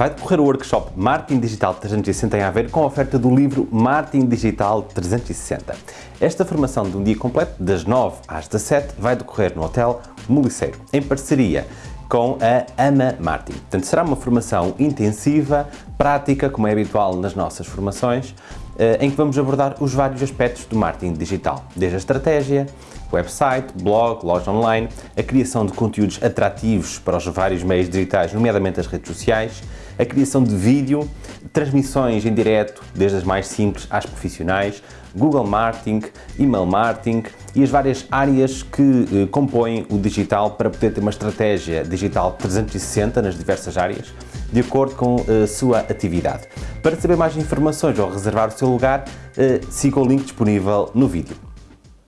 vai decorrer o workshop Marketing Digital 360 em Aveiro com a oferta do livro Marketing Digital 360. Esta formação de um dia completo, das 9 às 17, vai decorrer no Hotel Moliceiro, em parceria com a AMA Martin. Portanto, será uma formação intensiva, prática, como é habitual nas nossas formações, eh, em que vamos abordar os vários aspectos do marketing digital, desde a estratégia, website, blog, loja online, a criação de conteúdos atrativos para os vários meios digitais, nomeadamente as redes sociais, a criação de vídeo, transmissões em direto, desde as mais simples às profissionais, Google Marketing, Email Marketing e as várias áreas que eh, compõem o digital para poder ter uma estratégia digital 360 nas diversas áreas, de acordo com a eh, sua atividade. Para saber mais informações ou reservar o seu lugar, eh, siga o link disponível no vídeo.